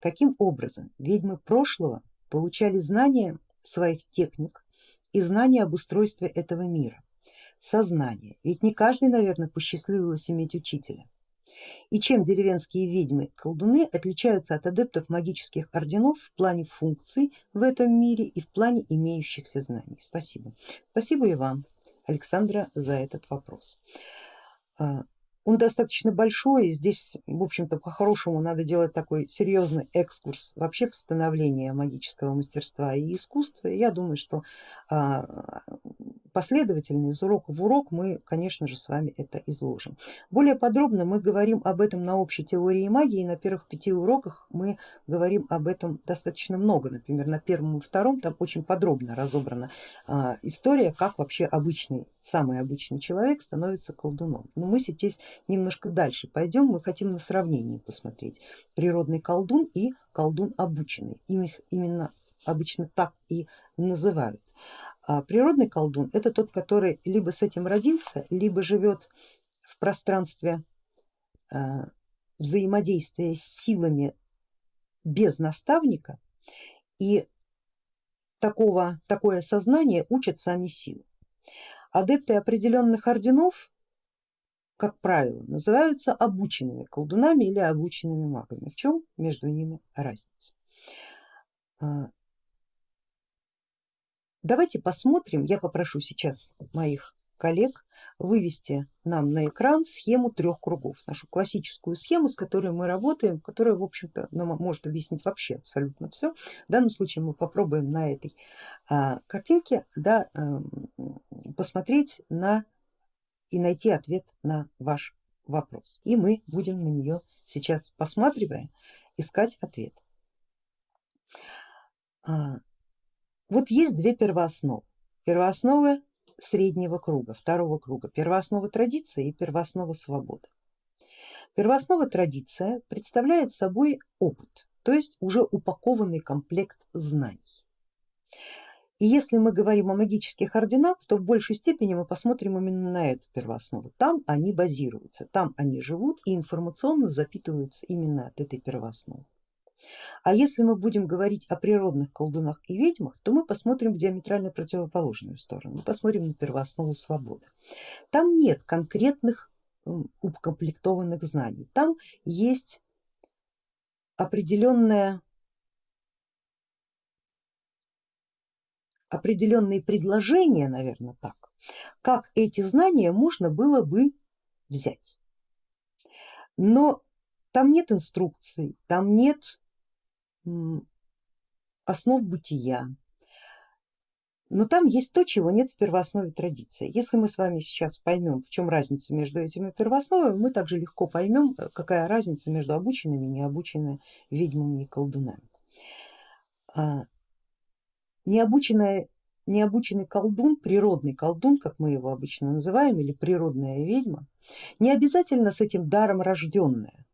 каким образом ведьмы прошлого получали знания своих техник и знания об устройстве этого мира, сознание, ведь не каждый, наверное, посчастливилось иметь учителя. И чем деревенские ведьмы колдуны отличаются от адептов магических орденов в плане функций в этом мире и в плане имеющихся знаний? Спасибо. Спасибо и вам, Александра, за этот вопрос. Он достаточно большой, здесь в общем-то по-хорошему надо делать такой серьезный экскурс вообще в становление магического мастерства и искусства. Я думаю, что а, последовательно из урока в урок мы конечно же с вами это изложим. Более подробно мы говорим об этом на общей теории магии, на первых пяти уроках мы говорим об этом достаточно много, например на первом и втором там очень подробно разобрана а, история, как вообще обычный, самый обычный человек становится колдуном. Но мы сейчас немножко дальше пойдем, мы хотим на сравнении посмотреть природный колдун и колдун обученный, их именно обычно так и называют. А природный колдун это тот, который либо с этим родился, либо живет в пространстве а, взаимодействия с силами без наставника и такого, такое сознание учат сами силы. Адепты определенных орденов, как правило, называются обученными колдунами или обученными магами. В чем между ними разница? А, Давайте посмотрим, я попрошу сейчас моих коллег вывести нам на экран схему трех кругов, нашу классическую схему, с которой мы работаем, которая в общем-то нам может объяснить вообще абсолютно все. В данном случае мы попробуем на этой а, картинке да, а, посмотреть на и найти ответ на ваш вопрос. И мы будем на нее сейчас посматривая искать ответ. А, вот есть две первоосновы. Первооснова среднего круга, второго круга, первооснова традиции и первооснова свободы. Первооснова традиция представляет собой опыт, то есть уже упакованный комплект знаний. И если мы говорим о магических орденах, то в большей степени мы посмотрим именно на эту первооснову. Там они базируются, там они живут и информационно запитываются именно от этой первоосновы. А если мы будем говорить о природных колдунах и ведьмах, то мы посмотрим в диаметрально противоположную сторону, мы посмотрим на первооснову свободы. Там нет конкретных укомплектованных знаний, там есть определенная определенные предложения, наверное так, как эти знания можно было бы взять. Но там нет инструкций, там нет основ бытия. Но там есть то, чего нет в первооснове традиции. Если мы с вами сейчас поймем, в чем разница между этими первоосновами, мы также легко поймем, какая разница между обученными и необученными ведьмами и колдунами. Необученная, необученный колдун, природный колдун, как мы его обычно называем, или природная ведьма, не обязательно с этим даром рожденная.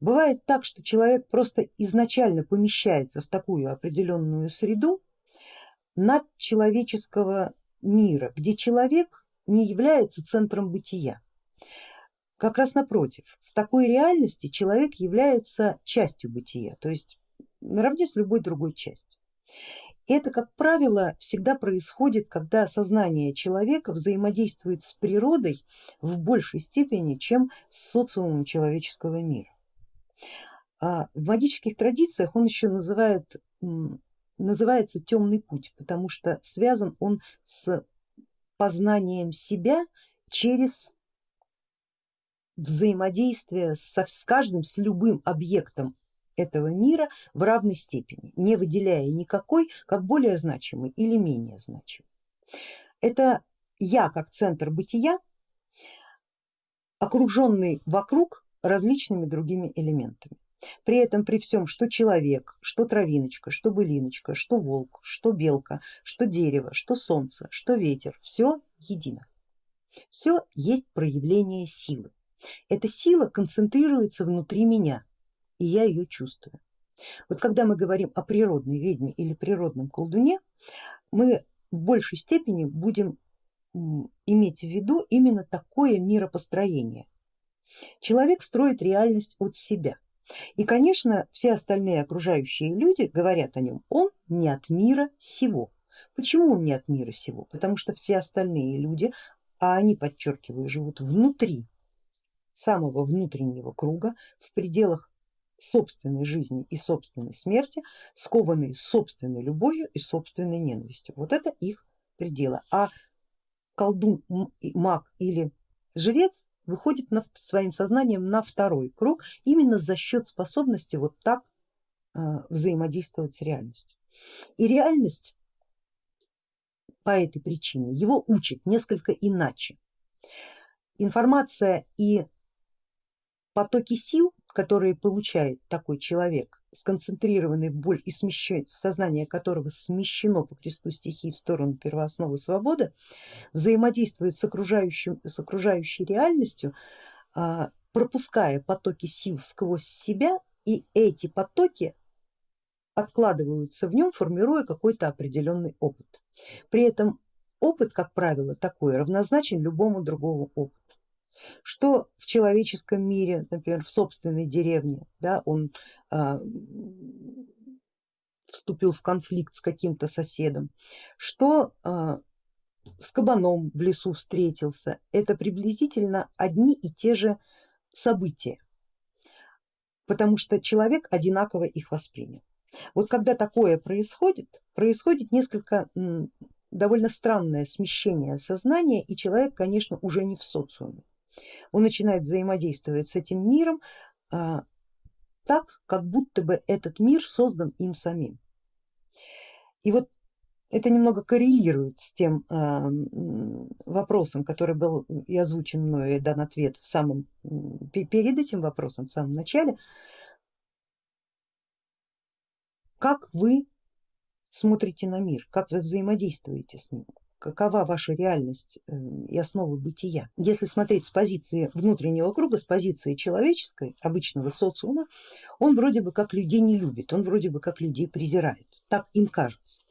Бывает так, что человек просто изначально помещается в такую определенную среду над человеческого мира, где человек не является центром бытия. Как раз напротив, в такой реальности человек является частью бытия, то есть наравне с любой другой частью. Это, как правило, всегда происходит, когда сознание человека взаимодействует с природой в большей степени, чем с социумом человеческого мира. А в магических традициях он еще называет, называется темный путь, потому что связан он с познанием себя через взаимодействие со, с каждым, с любым объектом этого мира в равной степени, не выделяя никакой как более значимый или менее значимый. Это я как центр бытия, окруженный вокруг различными другими элементами. При этом при всем, что человек, что травиночка, что былиночка, что волк, что белка, что дерево, что солнце, что ветер, все едино. Все есть проявление силы. Эта сила концентрируется внутри меня и я ее чувствую. Вот когда мы говорим о природной ведьме или природном колдуне, мы в большей степени будем иметь в виду именно такое миропостроение, Человек строит реальность от себя, И конечно все остальные окружающие люди говорят о нем, он не от мира сего. Почему он не от мира сего? Потому что все остальные люди, а они, подчеркиваю, живут внутри самого внутреннего круга, в пределах собственной жизни и собственной смерти, скованные собственной любовью и собственной ненавистью. Вот это их пределы. А колдун, маг или жрец выходит на, своим сознанием на второй круг именно за счет способности вот так э, взаимодействовать с реальностью. И реальность по этой причине его учит несколько иначе. Информация и потоки сил, которые получает такой человек, сконцентрированный в боль и смещен, сознание которого смещено по кресту стихии в сторону первоосновы свободы, взаимодействует с, окружающим, с окружающей реальностью, а, пропуская потоки сил сквозь себя и эти потоки откладываются в нем, формируя какой-то определенный опыт. При этом опыт, как правило, такой равнозначен любому другому опыту что в человеческом мире, например, в собственной деревне, да, он а, вступил в конфликт с каким-то соседом, что а, с кабаном в лесу встретился, это приблизительно одни и те же события, потому что человек одинаково их воспринял. Вот когда такое происходит, происходит несколько довольно странное смещение сознания и человек, конечно, уже не в социуме он начинает взаимодействовать с этим миром а, так, как будто бы этот мир создан им самим. И вот это немного коррелирует с тем э, вопросом, который был и озвучен мною и дан ответ в самом, перед этим вопросом в самом начале. Как вы смотрите на мир, как вы взаимодействуете с ним? Какова ваша реальность э, и основа бытия. Если смотреть с позиции внутреннего круга, с позиции человеческой, обычного социума, он вроде бы как людей не любит, он вроде бы как людей презирает, так им кажется.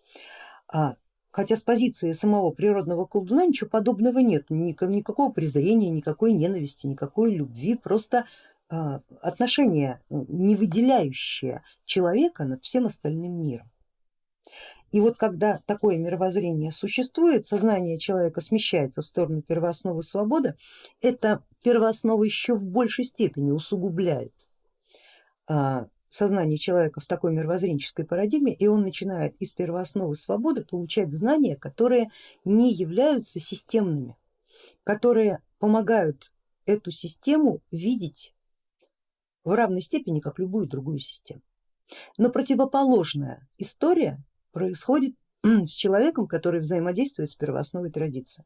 А, хотя с позиции самого природного колдуна ничего подобного нет, никакого презрения, никакой ненависти, никакой любви, просто а, отношение э, не выделяющее человека над всем остальным миром. И вот когда такое мировоззрение существует, сознание человека смещается в сторону первоосновы свободы, это первооснова еще в большей степени усугубляет а, сознание человека в такой мировоззренческой парадигме, и он начинает из первоосновы свободы получать знания, которые не являются системными, которые помогают эту систему видеть в равной степени, как любую другую систему. Но противоположная история происходит с человеком, который взаимодействует с первоосновой традиции.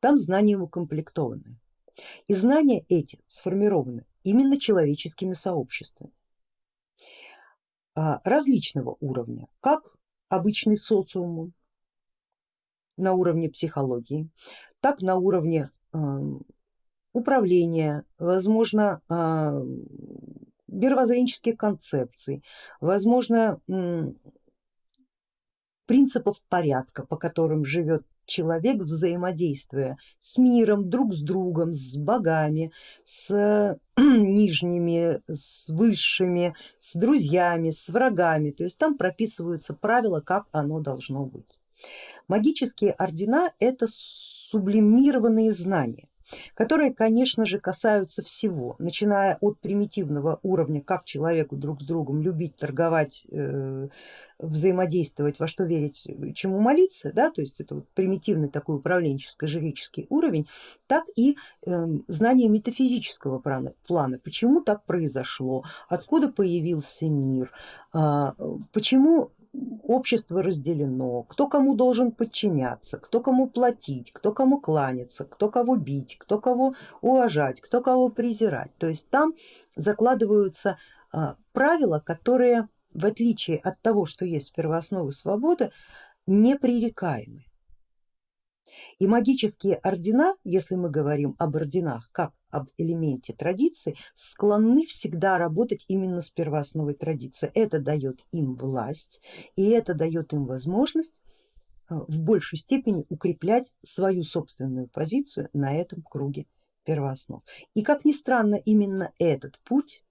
Там знания укомплектованы. И знания эти сформированы именно человеческими сообществами а, различного уровня, как обычный социум на уровне психологии, так на уровне управления, возможно мировоззренческих концепций, возможно принципов порядка, по которым живет человек, взаимодействуя с миром, друг с другом, с богами, с нижними, с высшими, с друзьями, с врагами. То есть там прописываются правила, как оно должно быть. Магические ордена это сублимированные знания которые, конечно же, касаются всего, начиная от примитивного уровня, как человеку друг с другом любить, торговать, э, взаимодействовать, во что верить, чему молиться, да, то есть это вот примитивный такой управленческо-жреческий уровень, так и э, знание метафизического плана, плана, почему так произошло, откуда появился мир, э, почему общество разделено, кто кому должен подчиняться, кто кому платить, кто кому кланяться, кто кого бить, кто кого уважать, кто кого презирать. То есть там закладываются а, правила, которые в отличие от того, что есть в первоосновы свободы, непререкаемы. И магические ордена, если мы говорим об орденах как об элементе традиции, склонны всегда работать именно с первоосновой традиции. Это дает им власть и это дает им возможность э, в большей степени укреплять свою собственную позицию на этом круге первооснов. И как ни странно, именно этот путь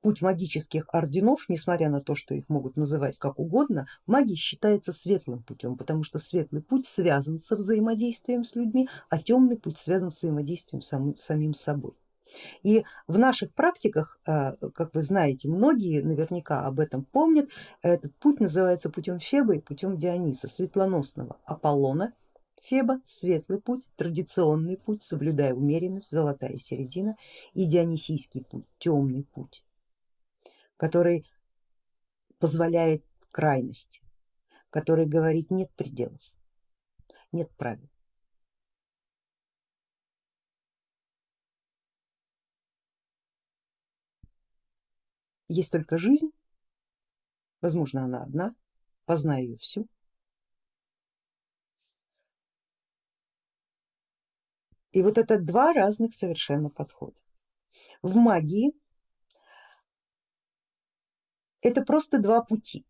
путь магических орденов, несмотря на то, что их могут называть как угодно, магия считается светлым путем, потому что светлый путь связан со взаимодействием с людьми, а темный путь связан с взаимодействием с самим собой. И в наших практиках, а, как вы знаете, многие наверняка об этом помнят, этот путь называется путем Феба и путем Диониса, светлоносного Аполлона, Феба светлый путь, традиционный путь, соблюдая умеренность, золотая середина и дионисийский путь, темный путь, который позволяет крайность, который говорит нет пределов, нет правил. Есть только жизнь, возможно она одна, познай ее всю. И вот это два разных совершенно подхода. В магии это просто два пути,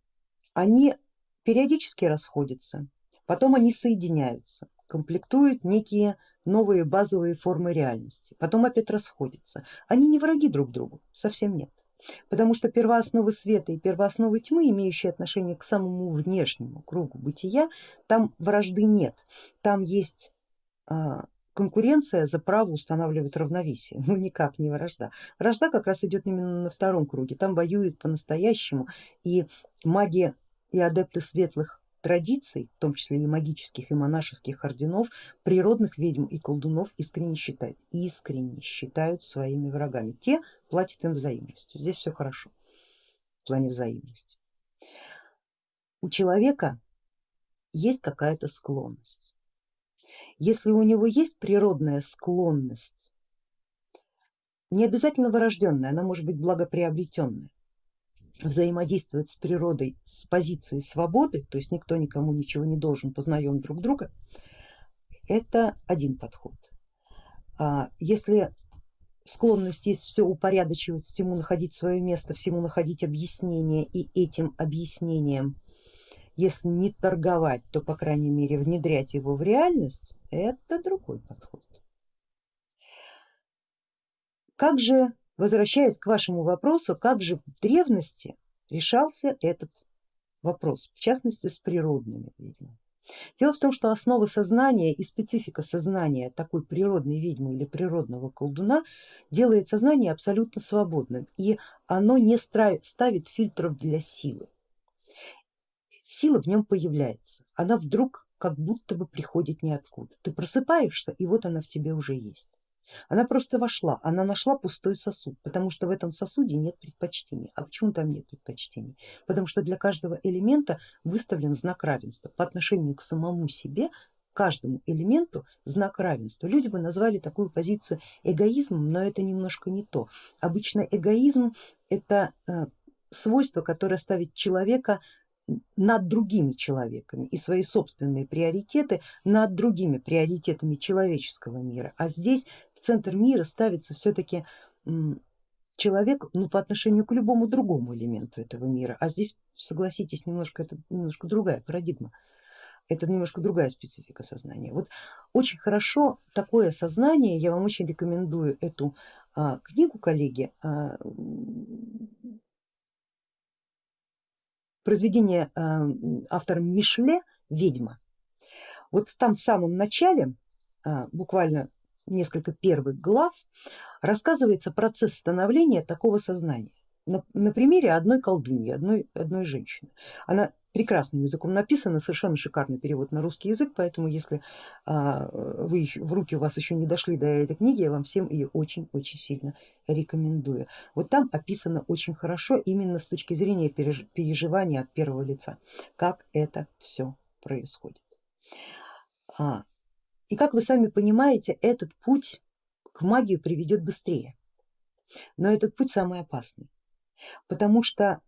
они периодически расходятся, потом они соединяются, комплектуют некие новые базовые формы реальности, потом опять расходятся. Они не враги друг другу, совсем нет. Потому что первоосновы света и первоосновы тьмы, имеющие отношение к самому внешнему кругу бытия, там вражды нет, там есть а, конкуренция за право устанавливать равновесие, ну никак не вражда. Вражда как раз идет именно на втором круге, там воюют по-настоящему и магия и адепты светлых традиций, в том числе и магических и монашеских орденов, природных ведьм и колдунов искренне считают, искренне считают своими врагами. Те платят им взаимностью, здесь все хорошо в плане взаимности. У человека есть какая-то склонность. Если у него есть природная склонность, не обязательно вырожденная, она может быть благоприобретенная, взаимодействовать с природой с позиции свободы, то есть никто никому ничего не должен, познаем друг друга, это один подход. А если склонность есть все упорядочивать, всему находить свое место, всему находить объяснение и этим объяснением, если не торговать, то по крайней мере внедрять его в реальность, это другой подход. Как же возвращаясь к вашему вопросу, как же в древности решался этот вопрос, в частности с природными ведьмами. Дело в том, что основа сознания и специфика сознания такой природной ведьмы или природного колдуна делает сознание абсолютно свободным и оно не ставит фильтров для силы. Сила в нем появляется, она вдруг как будто бы приходит ниоткуда. Ты просыпаешься и вот она в тебе уже есть. Она просто вошла, она нашла пустой сосуд, потому что в этом сосуде нет предпочтений. А почему там нет предпочтений? Потому что для каждого элемента выставлен знак равенства по отношению к самому себе, каждому элементу знак равенства. Люди бы назвали такую позицию эгоизмом, но это немножко не то. Обычно эгоизм это э, свойство, которое ставит человека над другими человеками и свои собственные приоритеты над другими приоритетами человеческого мира. А здесь в центр мира ставится все-таки человек ну, по отношению к любому другому элементу этого мира, а здесь, согласитесь, немножко это немножко другая парадигма, это немножко другая специфика сознания. Вот очень хорошо такое сознание, я вам очень рекомендую эту а, книгу, коллеги, а, произведение а, автора Мишле «Ведьма». Вот там в самом начале, а, буквально несколько первых глав рассказывается процесс становления такого сознания на, на примере одной колдуньи, одной, одной женщины. Она прекрасным языком написана, совершенно шикарный перевод на русский язык, поэтому если а, вы в руки у вас еще не дошли до этой книги, я вам всем ее очень-очень сильно рекомендую. Вот там описано очень хорошо именно с точки зрения переживания от первого лица, как это все происходит. А, и как вы сами понимаете, этот путь к магии приведет быстрее, но этот путь самый опасный, потому что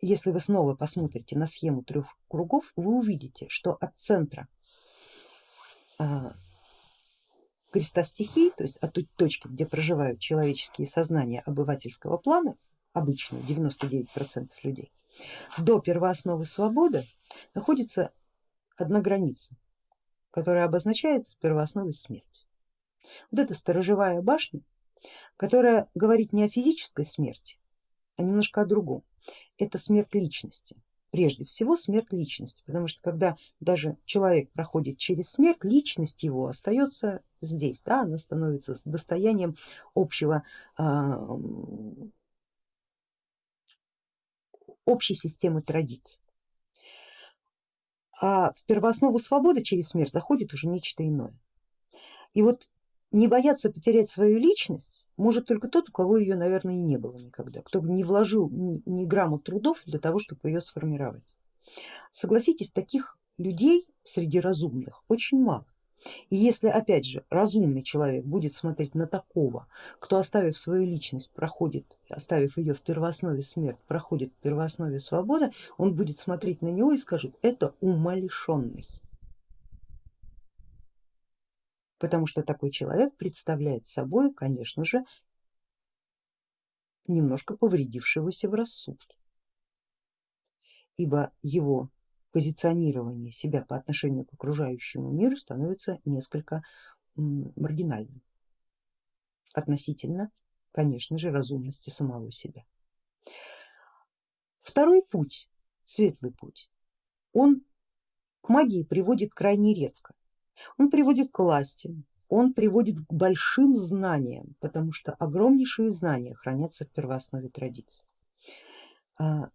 если вы снова посмотрите на схему трех кругов, вы увидите, что от центра а, креста стихий, то есть от той точки, где проживают человеческие сознания обывательского плана, обычно 99% людей, до первоосновы свободы находится одна граница которая обозначается первоосновой смерти. Вот эта сторожевая башня, которая говорит не о физической смерти, а немножко о другом. Это смерть личности. Прежде всего смерть личности, потому что когда даже человек проходит через смерть, личность его остается здесь, да, она становится достоянием общего а, общей системы традиций. А в первооснову свободы через смерть заходит уже нечто иное. И вот не бояться потерять свою личность может только тот, у кого ее, наверное, и не было никогда, кто не вложил ни грамма трудов для того, чтобы ее сформировать. Согласитесь, таких людей среди разумных очень мало. И если опять же разумный человек будет смотреть на такого, кто оставив свою личность проходит, оставив ее в первооснове смерть, проходит в первооснове свобода, он будет смотреть на него и скажет, это умалишенный. Потому что такой человек представляет собой, конечно же, немножко повредившегося в рассудке, ибо его позиционирование себя по отношению к окружающему миру становится несколько маргинальным относительно, конечно же, разумности самого себя. Второй путь, светлый путь, он к магии приводит крайне редко. Он приводит к власти, он приводит к большим знаниям, потому что огромнейшие знания хранятся в первооснове традиции. А,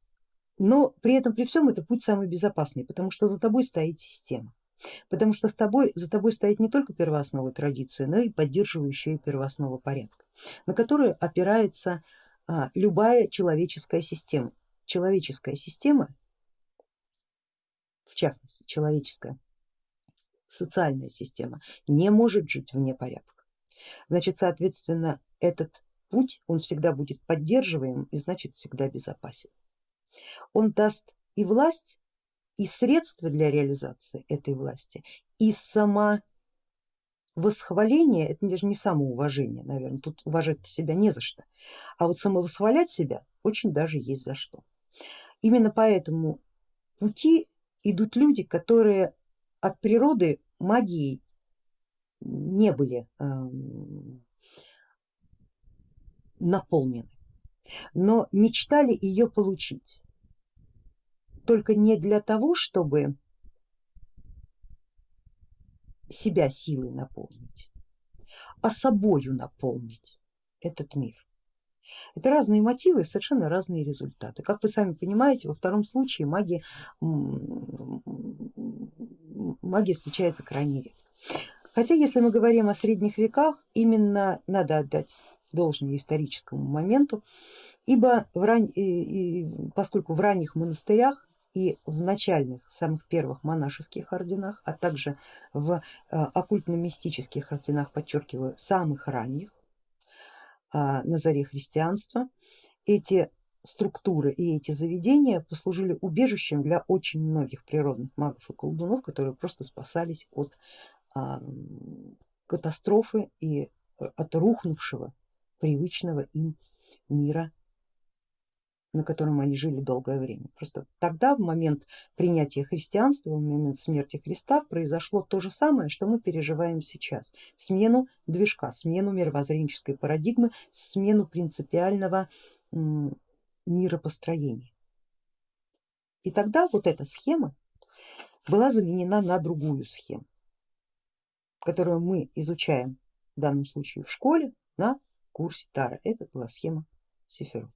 но при этом, при всем, это путь самый безопасный, потому что за тобой стоит система. Потому что с тобой, за тобой стоит не только первооснова традиции, но и поддерживающая первооснова порядка, на которую опирается а, любая человеческая система. Человеческая система, в частности человеческая социальная система, не может жить вне порядка. Значит, соответственно, этот путь, он всегда будет поддерживаем и значит всегда безопасен он даст и власть, и средства для реализации этой власти, и сама восхваление, это даже не самоуважение, наверное, тут уважать себя не за что, а вот самовосхвалять себя очень даже есть за что. Именно по этому пути идут люди, которые от природы магией не были э, наполнены, но мечтали ее получить только не для того, чтобы себя силой наполнить, а собою наполнить этот мир. Это разные мотивы, совершенно разные результаты. Как вы сами понимаете, во втором случае магия, магия случается крайне редко. Хотя если мы говорим о средних веках, именно надо отдать должное историческому моменту, ибо в ран... поскольку в ранних монастырях и в начальных, самых первых монашеских орденах, а также в э, оккультно-мистических орденах, подчеркиваю, самых ранних, а, на заре христианства, эти структуры и эти заведения послужили убежищем для очень многих природных магов и колдунов, которые просто спасались от а, катастрофы и э, от рухнувшего привычного им мира на котором они жили долгое время. Просто тогда, в момент принятия христианства, в момент смерти Христа, произошло то же самое, что мы переживаем сейчас. Смену движка, смену мировоззренческой парадигмы, смену принципиального миропостроения. И тогда вот эта схема была заменена на другую схему, которую мы изучаем в данном случае в школе на курсе Тара. Это была схема Сефирот.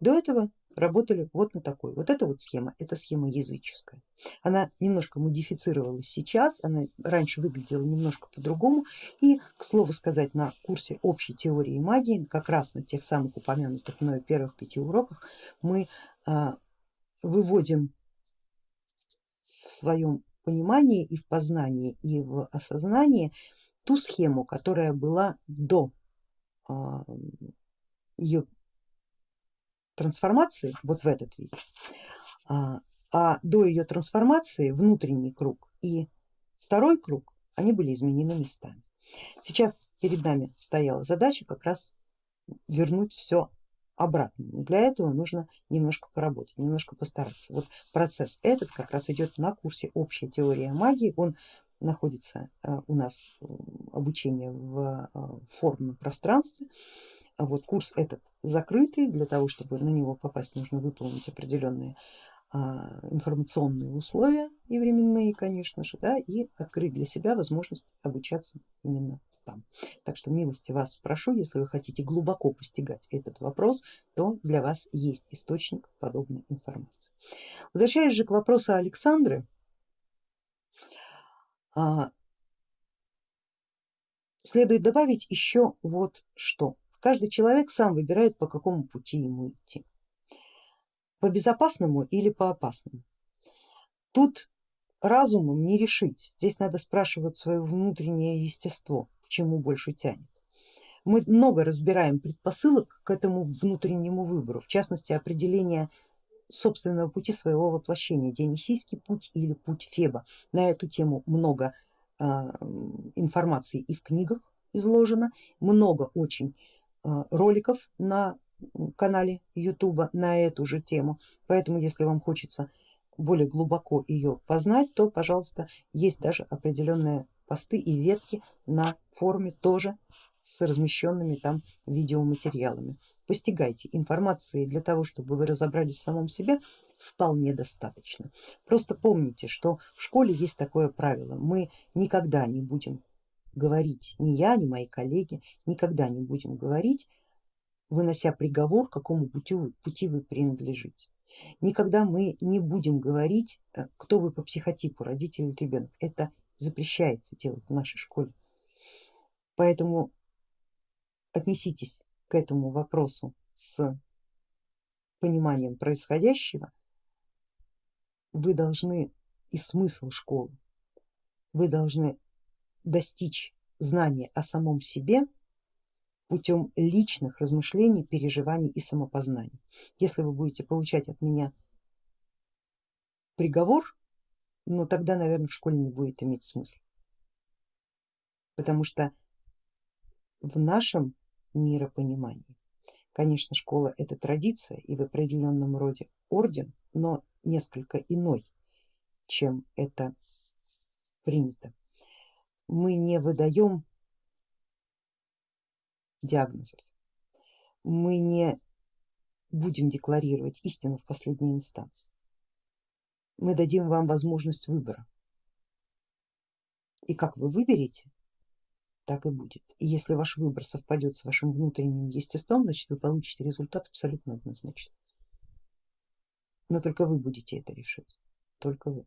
До этого работали вот на такой. Вот эта вот схема, это схема языческая. Она немножко модифицировалась сейчас, она раньше выглядела немножко по-другому. И, к слову сказать, на курсе общей теории магии, как раз на тех самых упомянутых мною первых пяти уроках, мы а, выводим в своем понимании и в познании и в осознании ту схему, которая была до а, ее трансформации, вот в этот вид, а, а до ее трансформации внутренний круг и второй круг, они были изменены местами. Сейчас перед нами стояла задача как раз вернуть все обратно. Для этого нужно немножко поработать, немножко постараться. Вот процесс этот как раз идет на курсе общая теория магии, он находится а, у нас обучение в а, формном пространстве А вот курс этот закрытый, для того чтобы на него попасть нужно выполнить определенные а, информационные условия и временные, конечно же, да, и открыть для себя возможность обучаться именно там. Так что милости вас прошу, если вы хотите глубоко постигать этот вопрос, то для вас есть источник подобной информации. Возвращаясь же к вопросу Александры, а, следует добавить еще вот что. Каждый человек сам выбирает, по какому пути ему идти, по безопасному или по опасному. Тут разумом не решить, здесь надо спрашивать свое внутреннее естество, к чему больше тянет. Мы много разбираем предпосылок к этому внутреннему выбору, в частности определение собственного пути своего воплощения, Дионисийский путь или путь Феба. На эту тему много э, информации и в книгах изложено, много очень роликов на канале YouTube на эту же тему, поэтому если вам хочется более глубоко ее познать, то пожалуйста есть даже определенные посты и ветки на форуме тоже с размещенными там видеоматериалами. Постигайте информации для того, чтобы вы разобрались в самом себе, вполне достаточно. Просто помните, что в школе есть такое правило, мы никогда не будем говорить, ни я, ни мои коллеги, никогда не будем говорить, вынося приговор, какому пути, пути вы принадлежите. Никогда мы не будем говорить, э, кто вы по психотипу, родитель или ребенок. Это запрещается делать в нашей школе. Поэтому отнеситесь к этому вопросу с пониманием происходящего. Вы должны и смысл школы, вы должны достичь знания о самом себе путем личных размышлений, переживаний и самопознаний. Если вы будете получать от меня приговор, ну тогда, наверное, в школе не будет иметь смысла. Потому что в нашем миропонимании, конечно, школа это традиция и в определенном роде орден, но несколько иной, чем это принято. Мы не выдаем диагнозов, мы не будем декларировать истину в последней инстанции мы дадим вам возможность выбора. И как вы выберете, так и будет. И если ваш выбор совпадет с вашим внутренним естеством, значит вы получите результат абсолютно однозначно. Но только вы будете это решать, только вы.